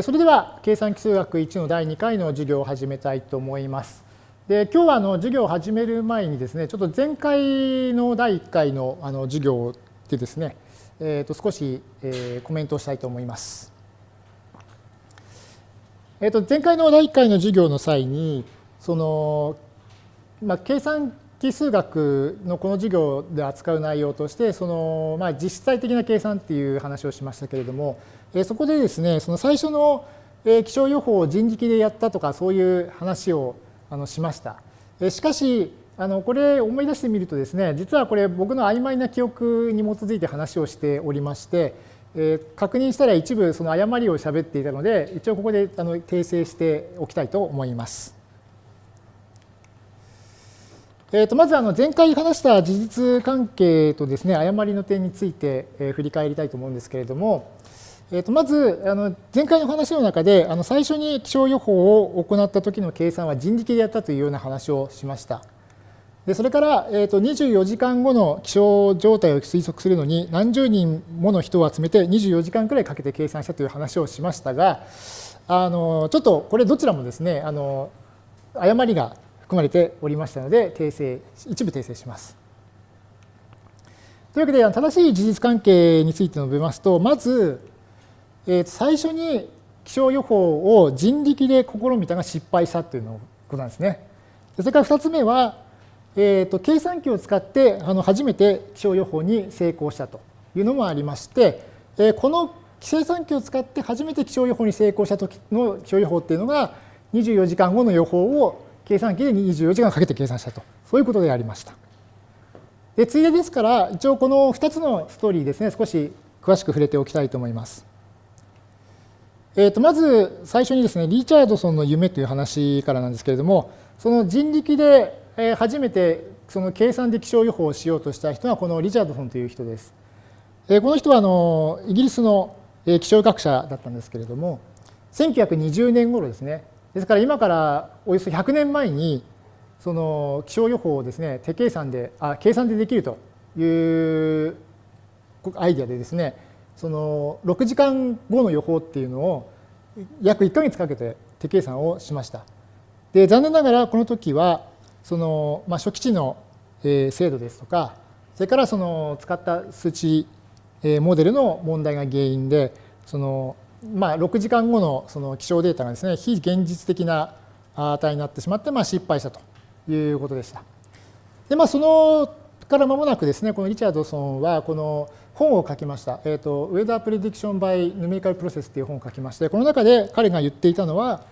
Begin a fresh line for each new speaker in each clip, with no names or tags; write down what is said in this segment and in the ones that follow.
それでは計算基数学1の第2回の授業を始めたいと思います。で今日はあの授業を始める前にですねちょっと前回の第1回のあの授業でですね、えー、と少し、えー、コメントをしたいと思います。えー、と前回の第1回の授業の際にその、まあ、計算奇数学のこの授業で扱う内容としてその、まあ、実際的な計算っていう話をしましたけれどもえそこでですねその最初のえ気象予報を人力でやったとかそういう話をあのしました。えしかしあのこれ思い出してみるとですね実はこれ僕の曖昧な記憶に基づいて話をしておりまして、え確認したら一部その誤りを喋っていたので一応ここであの訂正しておきたいと思います。えー、とまずあの前回話した事実関係とですね誤りの点について振り返りたいと思うんですけれども、えー、とまずあの前回の話の中であの最初に気象予報を行った時の計算は人力でやったというような話をしました。でそれから、えー、と24時間後の気象状態を推測するのに何十人もの人を集めて24時間くらいかけて計算したという話をしましたがあのちょっとこれどちらもですねあの誤りが含まれておりましたので訂正一部訂正します。というわけで正しい事実関係について述べますとまず、え最初に気象予報を人力で試みたが失敗したというのことなんですね。それから2つ目は、えー、と計算機を使ってあの初めて気象予報に成功したというのもありまして、えこの計算機を使って初めて気象予報に成功した時の気象予報っていうのが24時間後の予報を計算機で24時間かけて計算したと、そういうことでありました。で、ついでですから、一応この2つのストーリーですね、少し詳しく触れておきたいと思います。えー、とまず最初にですね、リチャードソンの夢という話からなんですけれども、その人力で初めてその計算で気象予報をしようとした人はこのリチャードソンという人です。この人はあのイギリスの気象学者だったんですけれども、1920年頃ですね、ですから今からおよそ100年前にその気象予報をですね手計算であ計算でできるというアイデアでですねその6時間後の予報っていうのを約1か月かけて手計算をしました。で残念ながらこの時はその、まあ、初期値の精度ですとかそれからその使った数値モデルの問題が原因でそのまあ、6時間後のその気象データがですね、非現実的な値になってしまって、まあ、失敗したということでした。で、まあ、そのから間もなくですね、このリチャードソンは、この本を書きました。えっ、ー、と、Weather Prediction by Numerical Process という本を書きまして、この中で彼が言っていたのは、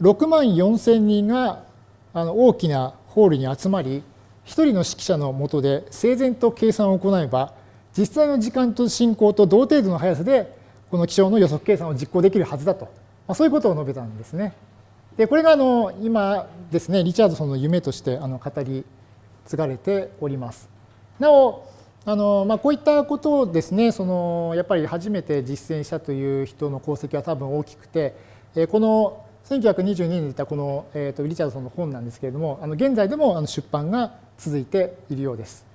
6万4千人があの大きなホールに集まり、1人の指揮者のもとで整然と計算を行えば、実際の時間と進行と同程度の速さでこの気象の予測計算を実行できるはずだと、まあ、そういうことを述べたんですね。でこれがあの今ですねリチャードソンの夢としてあの語り継がれております。なおあの、まあ、こういったことをですねそのやっぱり初めて実践したという人の功績は多分大きくてこの1922年に出たこの、えー、とリチャードソンの本なんですけれどもあの現在でもあの出版が続いているようです。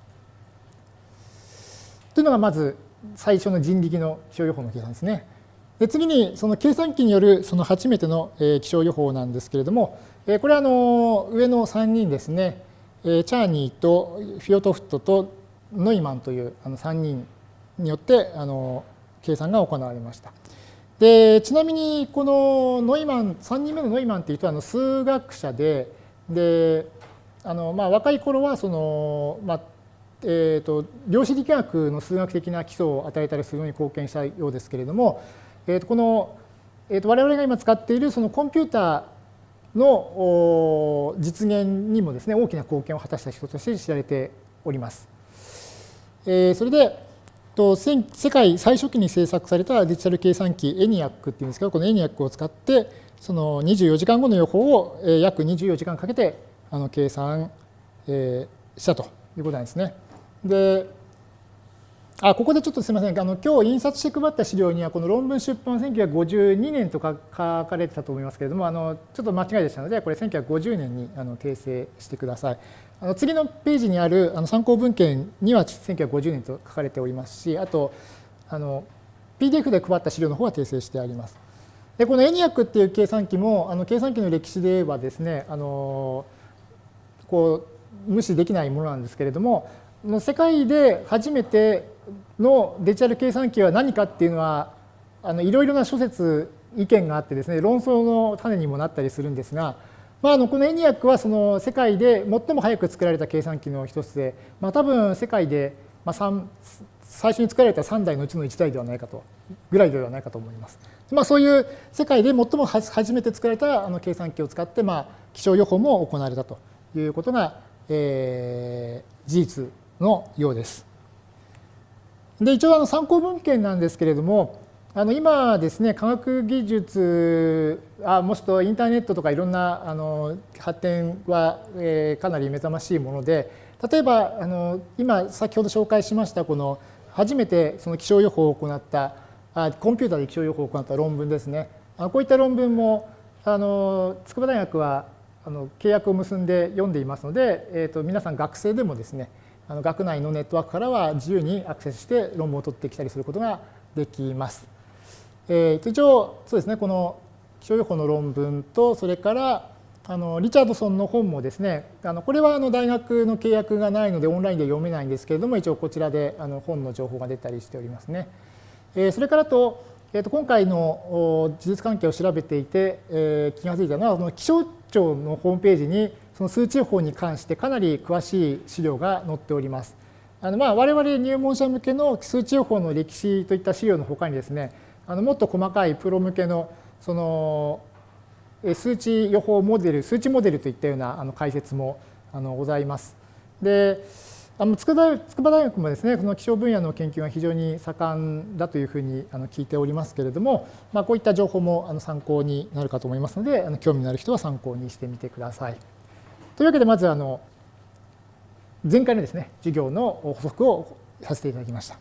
というのがまず最初の人力の気象予報の計算ですね。で次にその計算機によるその初めての気象予報なんですけれども、これはあの上の3人ですね、チャーニーとフィオトフトとノイマンというあの3人によってあの計算が行われました。でちなみにこのノイマン3人目のノイマンっていう人はあの数学者でであのまあ若い頃はその、まあ、えーと、量子力学の数学的な基礎を与えたりするのに貢献したようですけれども、えー、とこの、えー、と我々が今使っているそのコンピューターの実現にもですね大きな貢献を果たした人として知られております。えー、それでと世界最初期に制作されたデジタル計算機エニアックっていうんですけどこのエニアックを使ってその24時間後の予報を約24時間かけてあの計算したということなんですね。で、あ、ここでちょっとすみません。あの、今日印刷して配った資料には、この論文出版1952年とか書かれてたと思いますけれども、あの、ちょっと間違いでしたので、これ1950年にあの訂正してください。あの次のページにあるあの参考文献には1950年と書かれておりますし、あと、あの、PDF で配った資料の方は訂正してあります。でこのエニアックっていう計算機もあの計算機の歴史ではですねあのこう無視できないものなんですけれどもの世界で初めてのデジタル計算機は何かっていうのはあのいろいろな諸説意見があってですね論争の種にもなったりするんですが、まあ、あのこのエニアックはその世界で最も早く作られた計算機の一つで、まあ、多分世界でまあ最初に作られた3台のうちの1台ではないかとぐらいではないかと思います。まあ、そういう世界で最も初めて作られたあの計算機を使って、まあ、気象予報も行われたということが、えー、事実のようです。で一応あの参考文献なんですけれどもあの今ですね科学技術あもしくはインターネットとかいろんなあの発展は、えー、かなり目覚ましいもので例えばあの今先ほど紹介しましたこの初めてその気象予報を行ったあコンピューターで気象予報を行った論文ですねあこういった論文もあの筑波大学はあの契約を結んで読んでいますので、えーと、皆さん学生でもですねあの学内のネットワークからは自由にアクセスして論文を取ってきたりすることができます。えー、一応そうですねこの気象予報の論文とそれからあのリチャードソンの本もですねあのこれはあの大学の契約がないのでオンラインで読めないんですけれども一応こちらであの本の情報が出たりしておりますね。えー、それからと,、えー、と今回の事実関係を調べていて、えー、気が付いたのはこの気象庁のホームページにその数値予報に関してかなり詳しい資料が載っております。あのまあ我々入門者向けの数値予報の歴史といった資料のほかにですねあのもっと細かいプロ向けのその数値予報モデル、数値モデルといったようなあの解説もあのございます。で、あの筑波大学もですね、この気象分野の研究が非常に盛んだというふうにあの聞いておりますけれども、まあ、こういった情報もあの参考になるかと思いますので、あの興味のある人は参考にしてみてください。というわけで、まずあの前回のですね、授業の補足をさせていただきました。